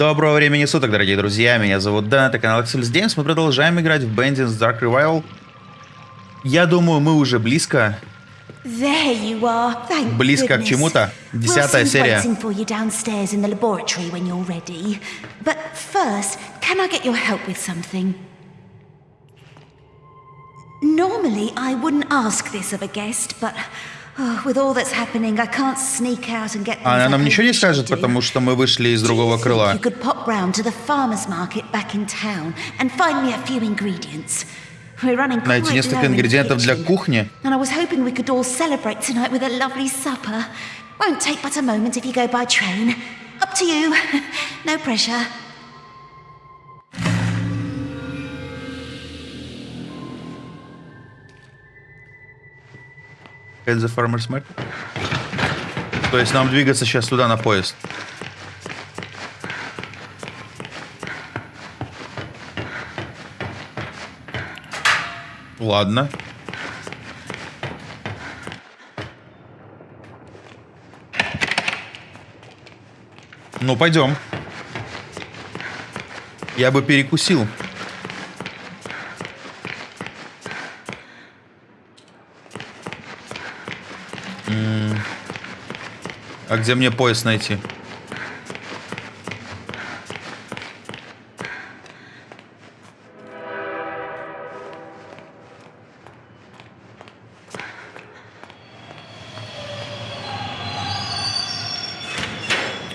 Доброго времени суток, дорогие друзья, меня зовут Дэн, это канал Axel Games, мы продолжаем играть в Bandits Dark Revival. Я думаю, мы уже близко, близко к чему-то. Десятая серия. Normally, I wouldn't ask this of a guest, but oh, with all that's happening, I can't sneak out and get things Она like нам I ничего не usually скажет, do. потому что мы вышли из другого Do you крыла. think You could pop round to the farmer's market back in town and find me a few ingredients. We're running Найти quite несколько low in the ингредиентов для kitchen. кухни. And I was hoping we could all celebrate tonight with a lovely supper. Won't take but a moment if you go by train. Up to you. no pressure. At the Farmer's Market. То есть нам двигаться сейчас туда на поезд. Ладно. Ну, пойдем. Я бы перекусил. А где мне поезд найти?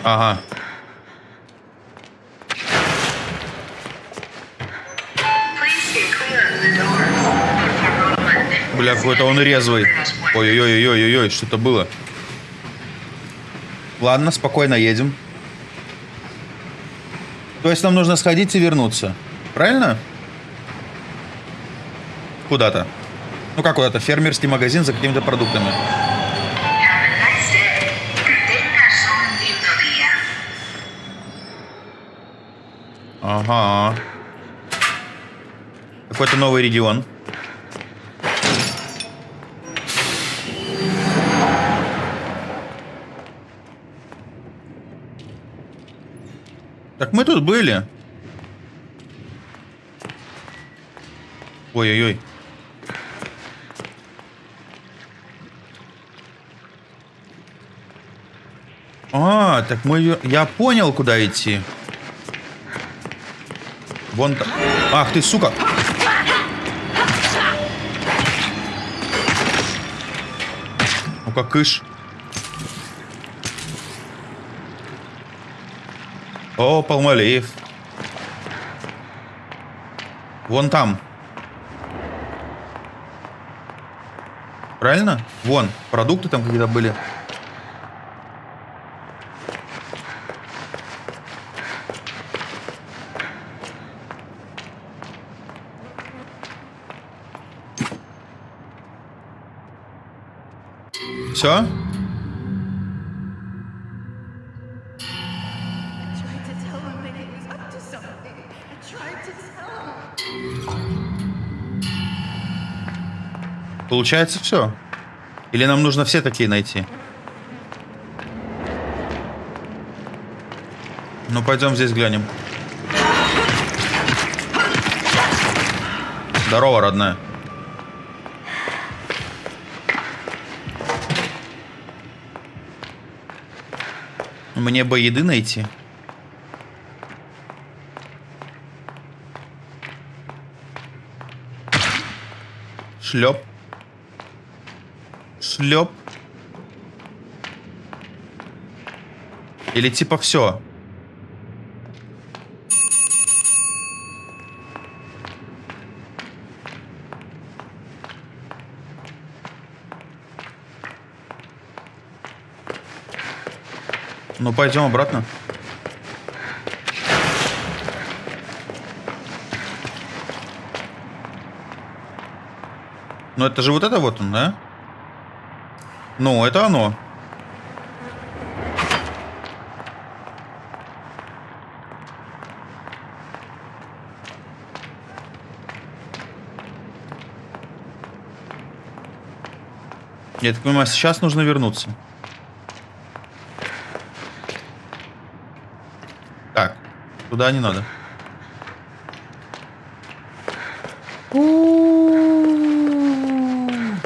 Ага. Бля, какой-то он резвый. Ой-ой-ой-ой-ой, что это было? Ладно, спокойно едем. То есть нам нужно сходить и вернуться. Правильно? Куда-то. Ну как куда-то? Фермерский магазин за какими-то продуктами. Ага. Какой-то новый регион. Так мы тут были. Ой-ой-ой. А, так мы... Я понял, куда идти. Вон там. Ах ты, сука. Ну-ка, кыш. О, Палмалиев. Вон там. Правильно? Вон, продукты там какие-то были. Все? Получается все? Или нам нужно все такие найти? Ну, пойдем здесь глянем. Здорово, родная. Мне бы еды найти. Шлеп. Шлеп. Или типа все. Ну, пойдем обратно. Ну, это же вот это вот он, да? Ну, это оно. Я так понимаю, сейчас нужно вернуться. Так, Туда не надо.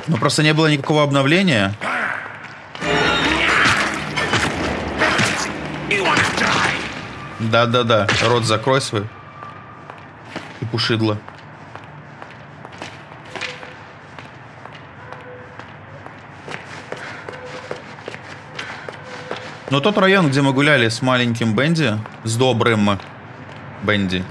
Ну просто не было никакого обновления. Да-да-да, рот закрой свой. И пушидло. Но тот район, где мы гуляли с маленьким Бенди, с добрым Бенди,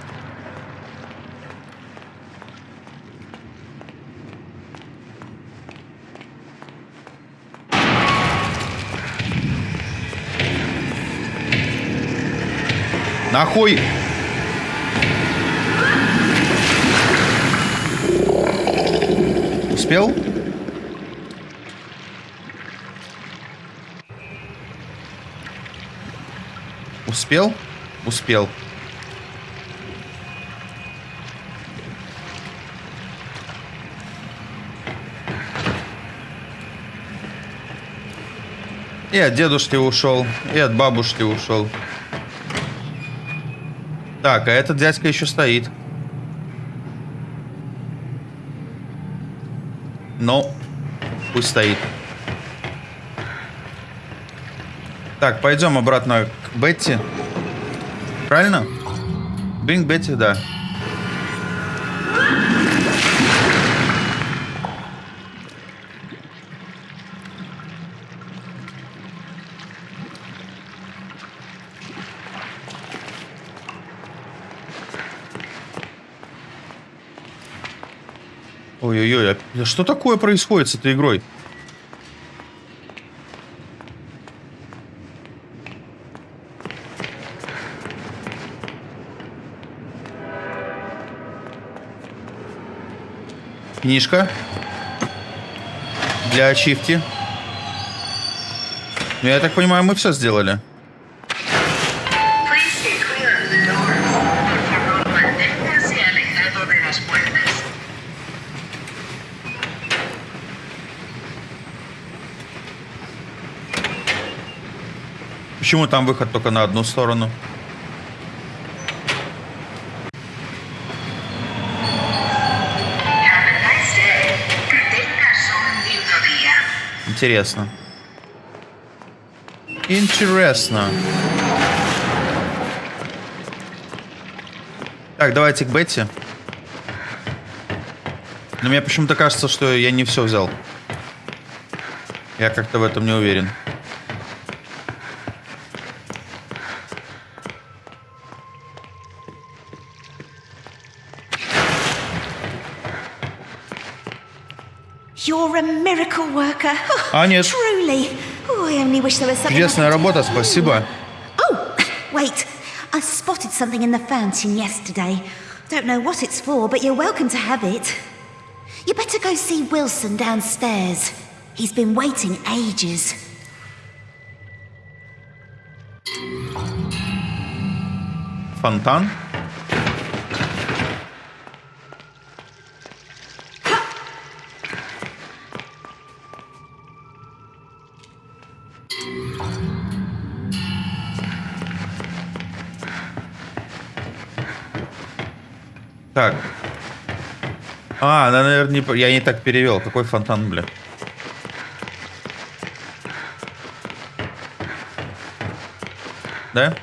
Нахуй! Успел? Успел? Успел. И от дедушки ушел, и от бабушки ушел. Так, а этот дядька еще стоит. Ну, пусть стоит. Так, пойдем обратно к Бетти. Правильно? Bring Бетти, да. Ой-ой-ой, а что такое происходит с этой игрой? Книжка. Для ачивки. Ну, я так понимаю, мы все сделали. Почему там выход только на одну сторону? Интересно. Интересно. Так, давайте к Бетти. Но мне почему-то кажется, что я не все взял. Я как-то в этом не уверен. something. I Чудесная could работа, do. спасибо. Oh, wait. I spotted something in the fountain yesterday. Don't know what it's for, but you're welcome to have it. You better go see Wilson downstairs. He's been waiting ages. Фонтан. Так. А, да, наверное, не я не так перевел. Какой фонтан, бля? Да?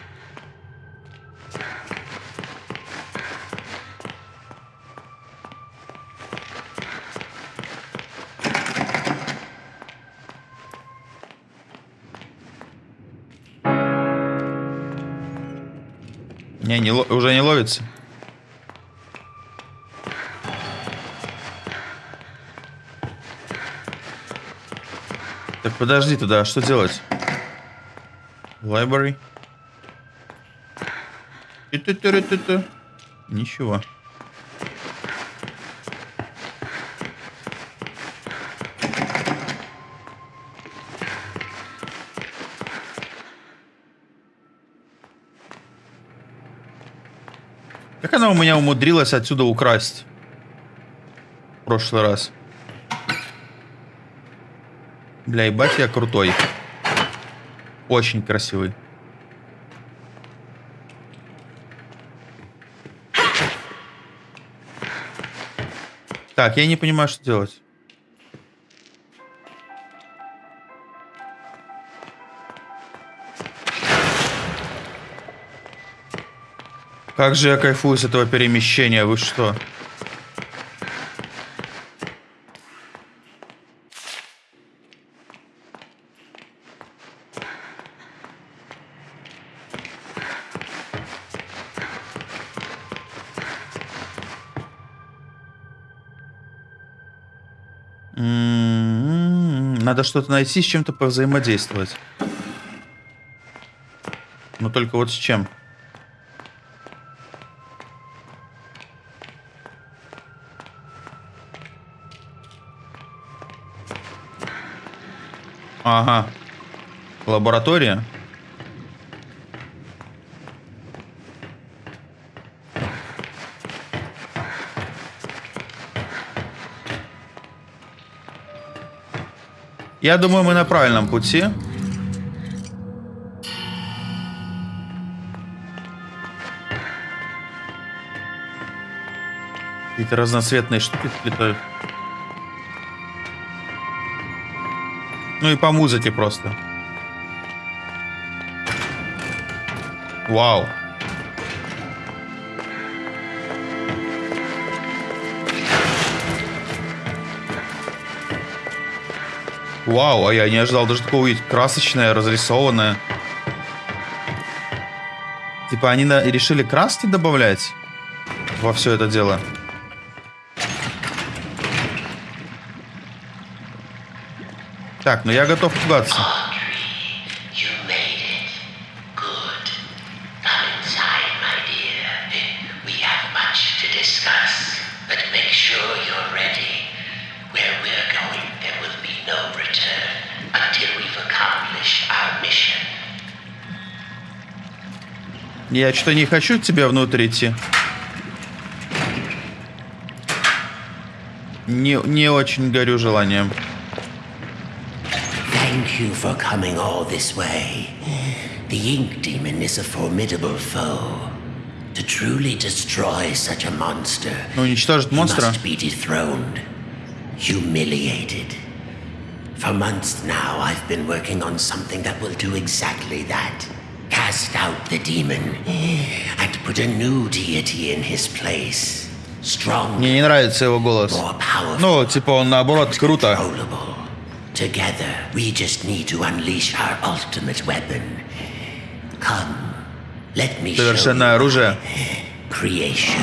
Так, подожди туда, а что делать? Library. Ту-ту-ту-ту-ту. Ничего. Как она у меня умудрилась отсюда украсть? В прошлый раз. Бля, ебать я крутой. Очень красивый. Так, я не понимаю, что делать. Как же я кайфую с этого перемещения, вы что? М, Надо что-то найти, с чем-то повзаимодействовать. Но только вот с чем? Ага. Лаборатория? Я думаю, мы на правильном пути. Какие-то разноцветные штуки летают. Ну и по музыке просто. Вау. Вау, а я не ожидал даже такого увидеть. Красочное, разрисованное. Типа они на- решили краски добавлять во все это дело. Так, ну я готов пугаться. Я что-то не хочу к тебе внутрь идти. Не, не очень горю желанием. Thank you for coming all this way. The Ink Demon is a formidable foe. To truly destroy such a monster, Ну, уничтожить монстра. must be dethroned, humiliated. For months now, I've been working on something that will do exactly that. Cast out the demon and put a new deity in his place. Strong, Мне не нравится его голос. more powerful. Ну, типа он наоборот круто. controllable. Together, we just need to unleash our ultimate weapon. Come, let me show you Совершенное оружие. creation.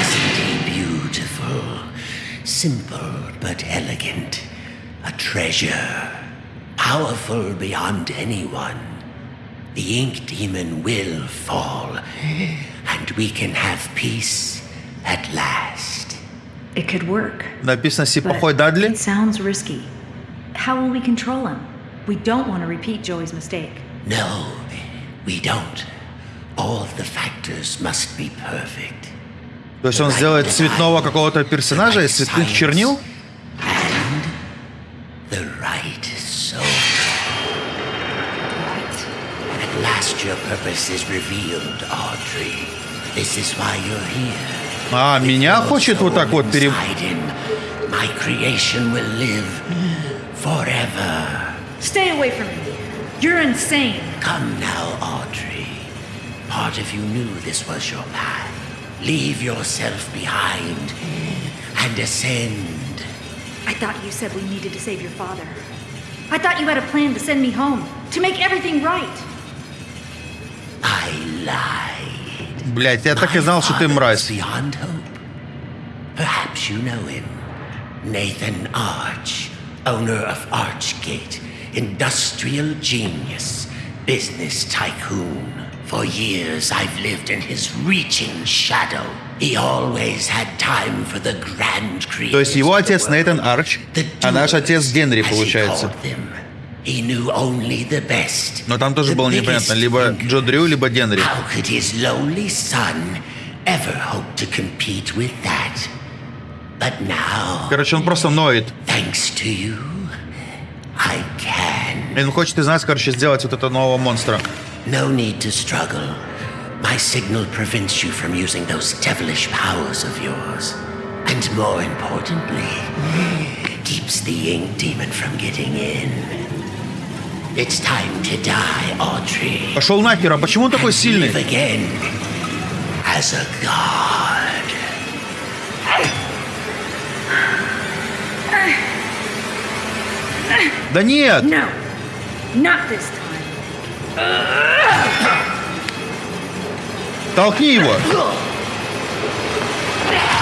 Isn't he beautiful? Simple but elegant. A treasure. Powerful beyond anyone. The ink demon will fall, and we can have peace at last. It could work. Написано but Сипохой Дадли. It sounds risky. How will we control him? We don't want to repeat Joey's mistake. No, we don't. All of the factors must be perfect. То есть он сделает цветного какого-то персонажа из цветных чернил? And the right last your purpose is revealed, Audrey. This is why you're here. А, меня хочет вот так вот пере... Inside him, my creation will live forever. Stay away from me. You're insane. Come now, Audrey. Part of you knew this was your path. Leave yourself behind and ascend. I thought you said we needed to save your father. I thought you had a plan to send me home, to make everything right. I lied. Блять, я так и знал, что ты My father мразь. is Beyond hope. Perhaps you know him. Nathan Arch, owner of Archgate, industrial genius, business tycoon. For years I've lived in his reaching shadow. He always had time for the grand То есть его creators of отец the world. Нейтан Арч, The а наш doers, отец Генри, as he получается. called them. He knew only the best. Но там тоже the было непонятно, biggest либо thinkers. Джо Дрю, либо Генри. How could his lowly son ever hope to compete with that? But now, Короче, он просто ноет. thanks to you, I can. И он хочет из нас, короче, сделать вот этого нового монстра. No need to struggle. My signal prevents you from using those devilish powers of yours. And more importantly, keeps the ink demon from getting in. It's time to die, Audrey. Пошел нахер, а почему он такой Live сильный? again as a god. Да нет! No, not this time. Толкни его! Все? Это весь Вилсон? I decided to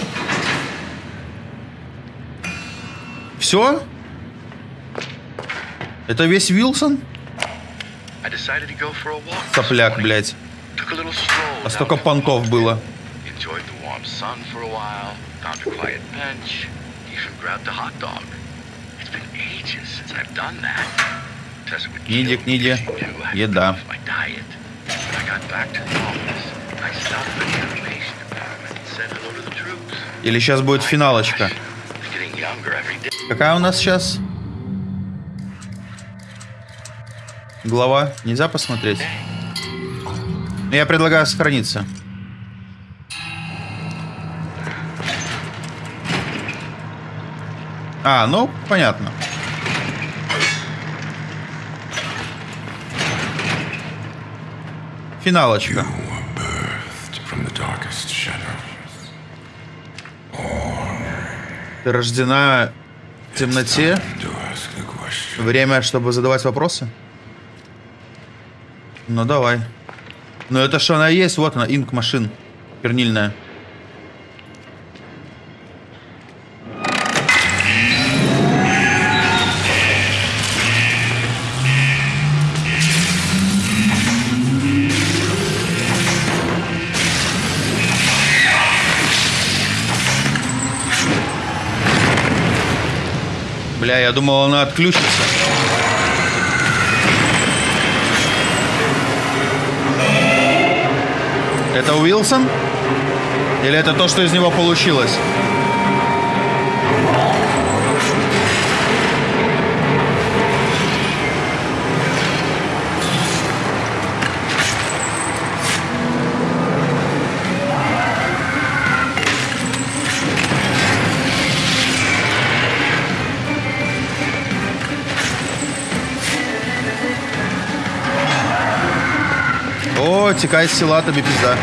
go for a walk. this Сопляк, morning. блядь. Took a little stroll А down столько the понтов Falls было. Bay. Enjoyed the warm sun for a while. Found a quiet bench. Even grabbed a hot dog. It's been ages since I've done that. Tessa would Книги, kill me книги. if she knew I had Еда. Или сейчас будет финалочка? Какая у нас сейчас? Глава. Нельзя посмотреть? Я предлагаю сохраниться. А, ну, понятно. Финалочка. Ты рождена в темноте. Время, чтобы задавать вопросы? Ну, давай. Ну, это что она есть. Вот она, инк машин. Бля, я думал, она отключится. Это Уилсон? Или это то, что из него получилось? О, текай с села, тобі пизда.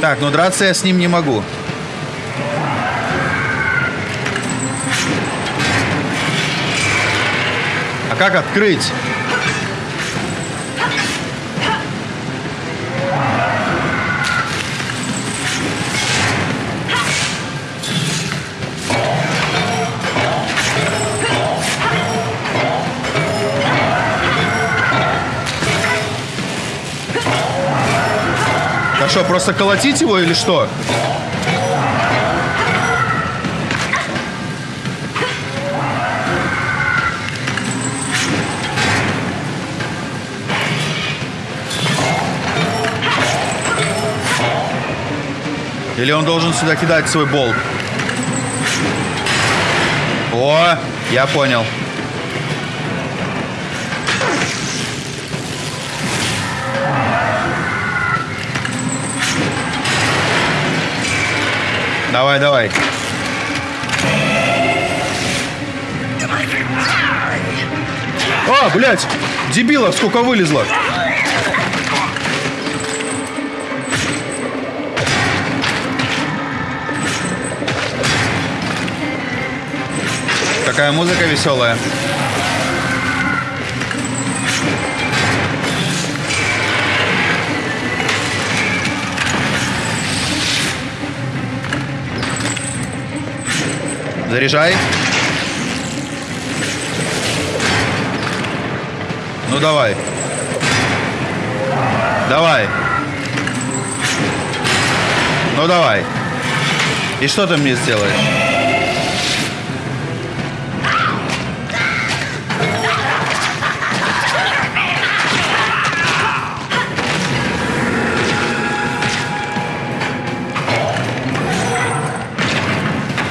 Так, ну драться я с ним не могу. А как открыть? Что, просто колотить его или что? Или он должен сюда кидать свой болт? О, я понял. Давай, давай. А, блядь! Дебилов сколько вылезло! Какая музыка веселая. Заряжай. Ну давай. Давай. Ну давай. И что ты мне сделаешь?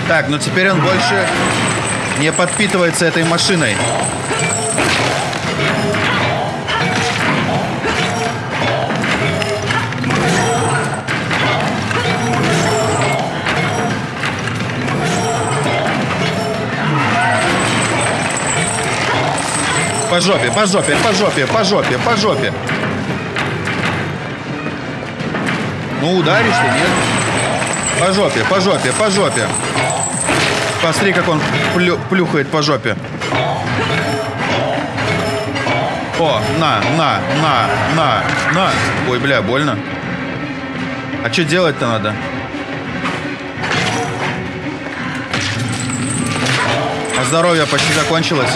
Так, ну теперь он больше не подпитывается этой машиной. По жопе, по жопе, по жопе, по жопе, по жопе. Ну, ударишь ты, нет? По жопе, по жопе, по жопе. Посмотри, как он плю- плюхает по жопе. О, на, на, на, на, на. Ой, бля, больно. А что делать-то надо? А здоровье почти закончилось.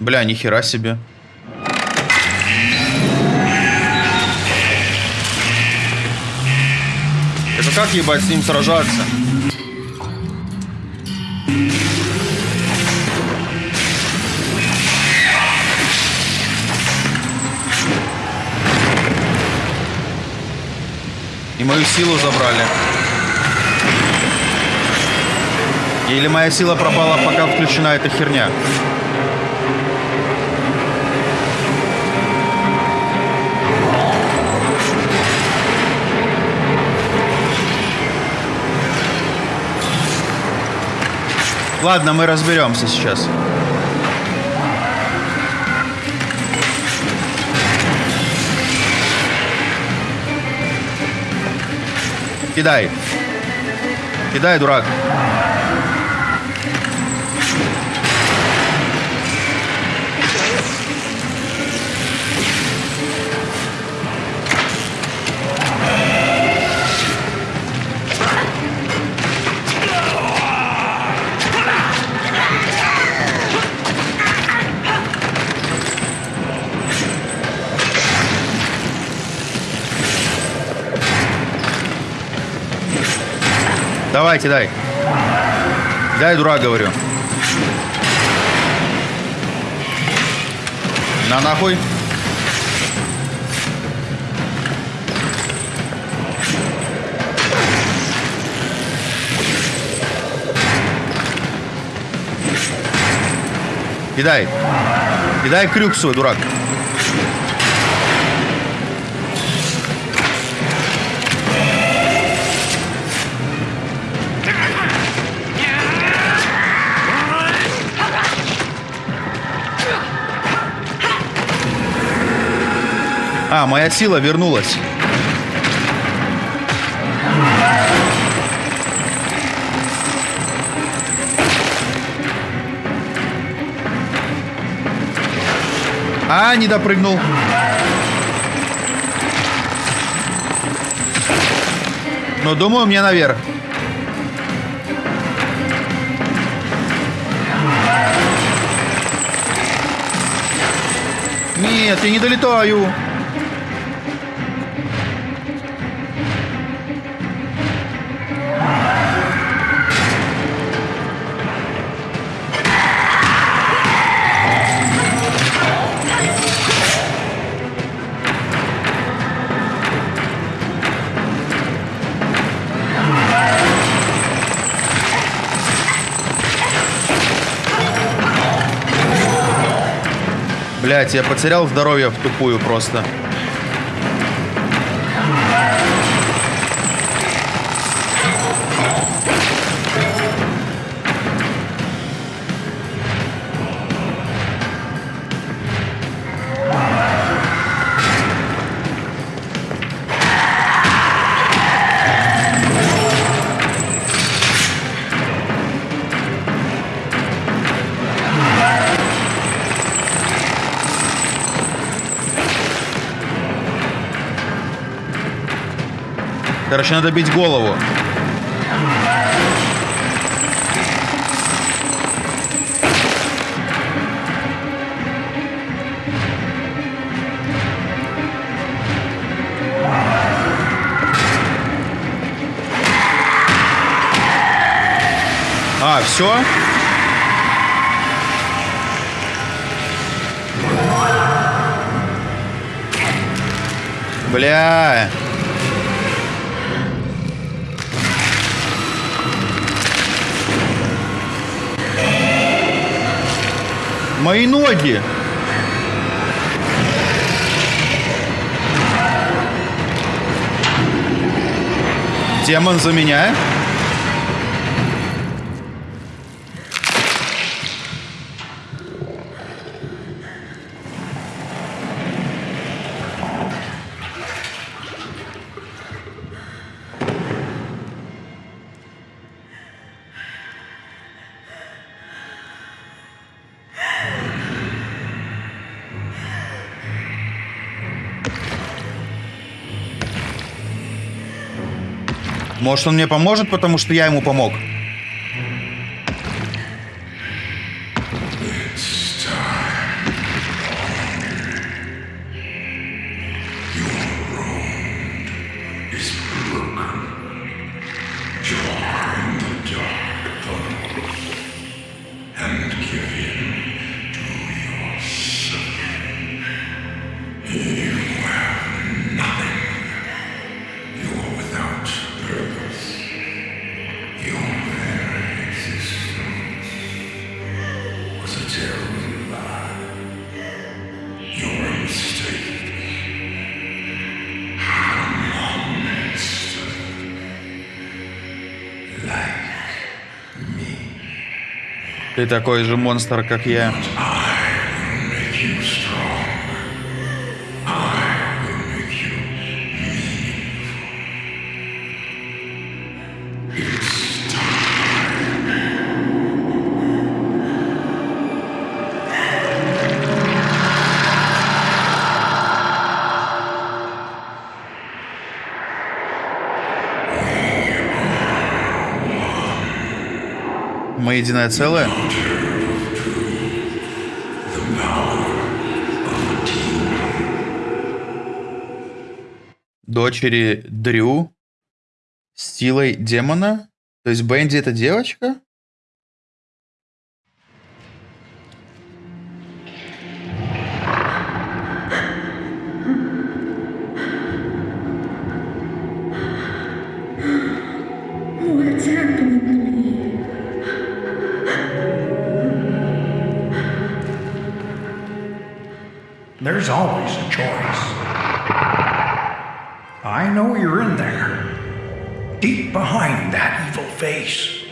Бля, нихера себе. Это как ебать с ним сражаться? И мою силу забрали. Или моя сила пропала, пока включена эта херня. Ладно, мы разберемся сейчас. Кидай. Кидай, дурак. Давай, кидай. Дай, дурак, говорю. На нахуй. Кидай. Кидай крюк свой, дурак. Моя сила вернулась. А, не допрыгнул. Но думаю, мне наверх. Нет, я не долетаю. Блять, я потерял здоровье в тупую просто. Короче, надо бить голову. А, все? Бля. Мои ноги. Демон за меня. Может, он мне поможет, потому что я ему помог. Такой же монстр, как я. Мы единое целое. Дочери Дрю с силой демона. То есть Бенди это девочка? There's always a choice. I know you're in there. Deep behind that evil face.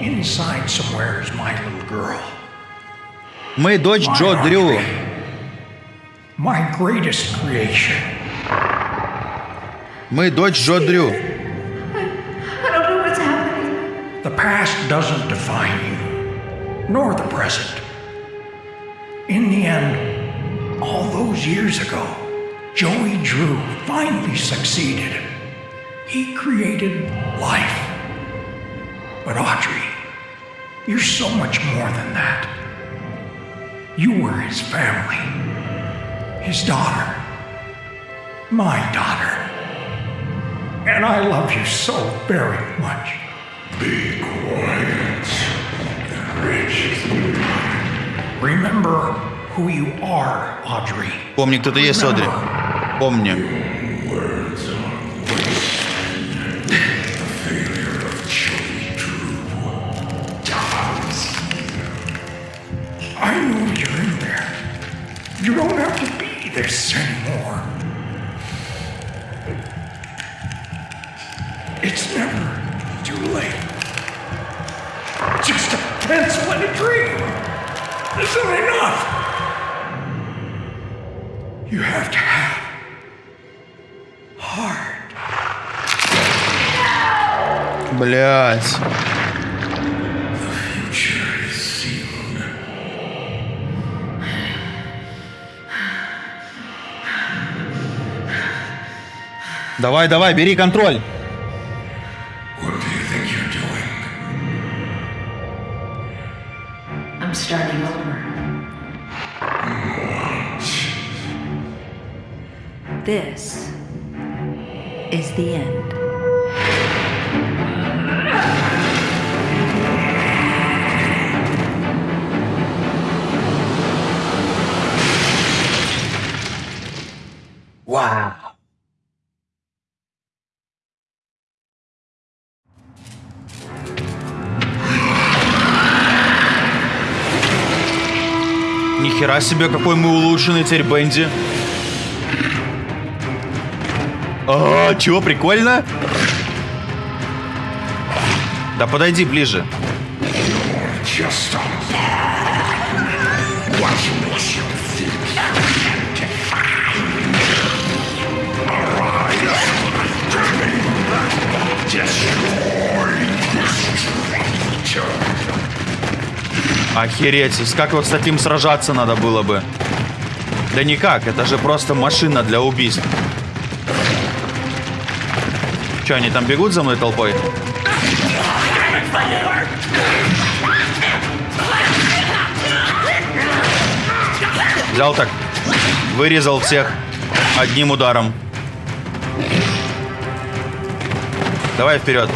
Inside somewhere is my little girl. Мы дочь Джо Дрю. My greatest creation. Мы дочь Джо Дрю. I don't know what's happening. The past doesn't define you, nor the present. In the end, all those years ago, Joey Drew finally succeeded. He created life. But Audrey, you're so much more than that. You were his family, his daughter, my daughter. And I love you so very much. be quiet. Rich. Remember who you are, Audrey. Помни, кто ты есть, Одри. Помни. Words are waste. The failure of Joey Drew dies. I know you're in there. You don't have to be this anymore. It's never too late. Just a pencil and a dream isn't enough. You have to have heart. Блять. Давай, давай, бери контроль. Себе, какой мы улучшенный теперь Бенди. А, чего, прикольно? Да подойди ближе. Just Охереть, как вот с таким сражаться надо было бы? Да никак, это же просто машина для убийств. Че, они там бегут за мной толпой? Взял так, вырезал всех одним ударом. Давай вперед.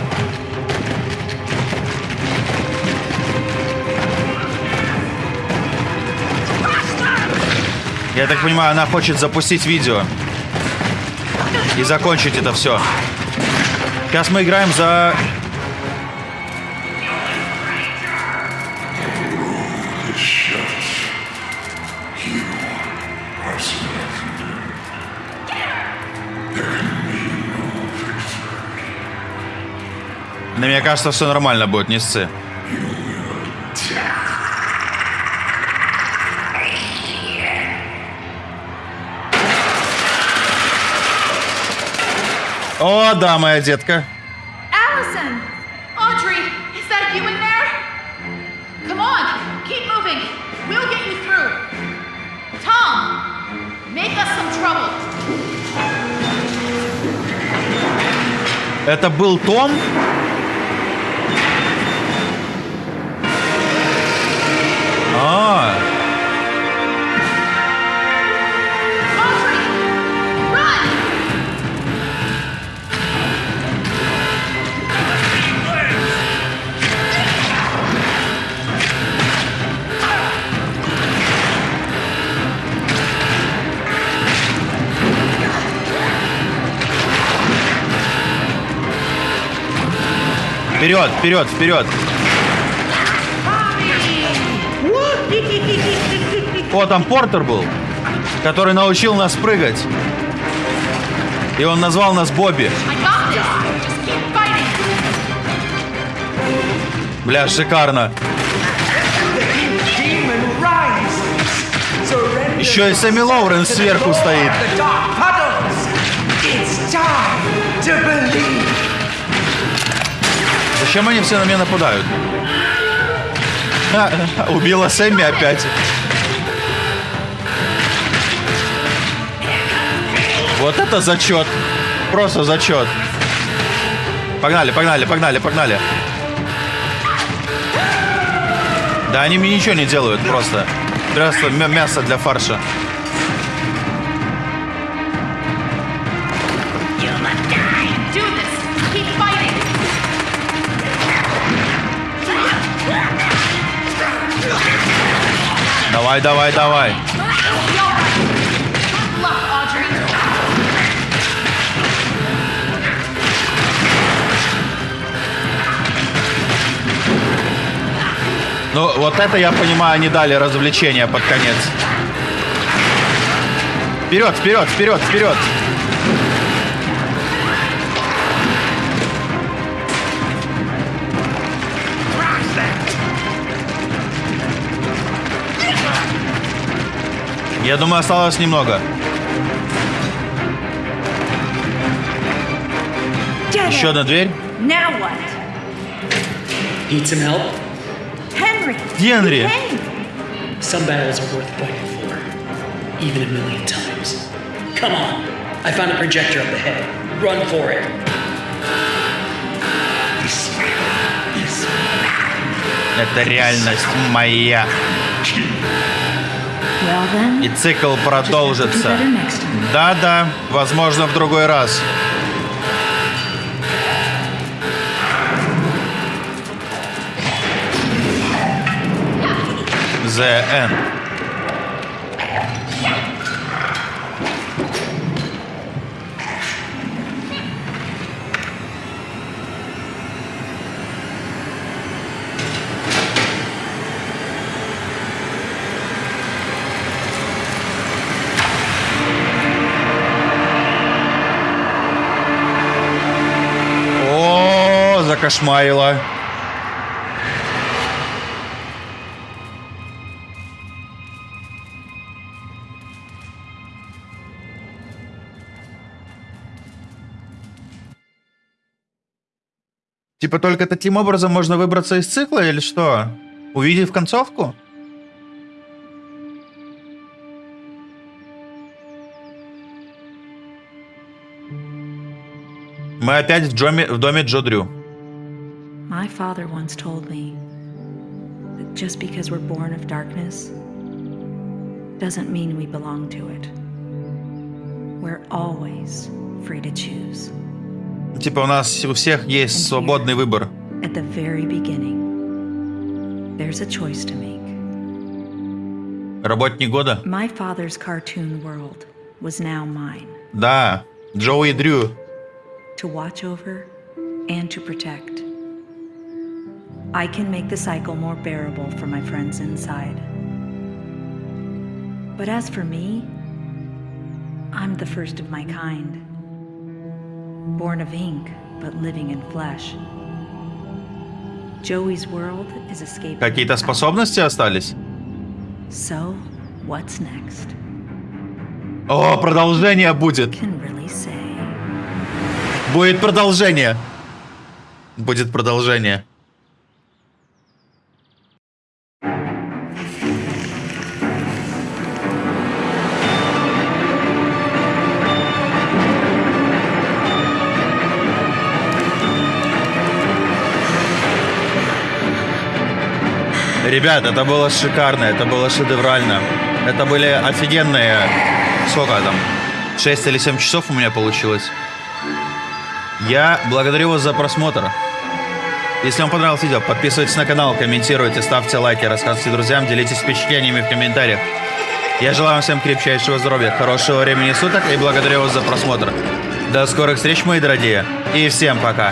Я так понимаю, она хочет запустить видео. И закончить это все. Сейчас мы играем за... На мне кажется, все нормально будет, не сцы. О, да, моя детка. Allison! Audrey, is that you in there? Come on, keep moving. We'll get you through. Tom, make us some trouble. Это был Том? А, вперед, вперед, вперед. О, там Портер был, который научил нас прыгать. И он назвал нас Бобби. Бля, шикарно. Еще и Сэмми Лоуренс сверху стоит. It's time to believe. Зачем они все на меня нападают? Ха, убила Сэмми опять. Вот это зачет. Просто зачет. Погнали, погнали, погнали, погнали. Да они мне ничего не делают просто. Просто мя- мясо для фарша. Давай, давай, давай. Ну, вот это, я понимаю, они дали развлечения под конец. Вперед, вперед, вперед, вперед. Я думаю, осталось немного. Еще одна дверь. Генри! you came. Some battles are worth fighting for, even a million times. Come on, I found a projector up ahead. Run for it. Это реальность моя. И цикл продолжится. Да-да, возможно, в другой раз. The End. О, закошмарила. Типа только таким образом можно выбраться из цикла или что? Увидев концовку? Мы опять в, Джоме- в доме Джо Дрю. My father once told me that just because we're born of darkness doesn't mean we belong to it. We're always free to choose. Типа у нас у всех есть свободный выбор. At the very beginning, there's a choice to make. Работник года? My father's cartoon world was now mine Да, Джоуи Дрю. to watch over and to protect. I can make the cycle more bearable for my friends inside. But as for me, I'm the first of my kind. Born of ink, but living in flesh. Joey's world is escaping. Какие-то способности остались? So, what's next? О, продолжение будет. Can really say. Будет продолжение. Будет продолжение. Ребят, это было шикарно, это было шедеврально. Это были офигенные... Сколько там? 6 или 7 часов у меня получилось. Я благодарю вас за просмотр. Если вам понравилось видео, подписывайтесь на канал, комментируйте, ставьте лайки, рассказывайте друзьям, делитесь впечатлениями в комментариях. Я желаю вам всем крепчайшего здоровья, хорошего времени суток и благодарю вас за просмотр. До скорых встреч, мои дорогие, и всем пока.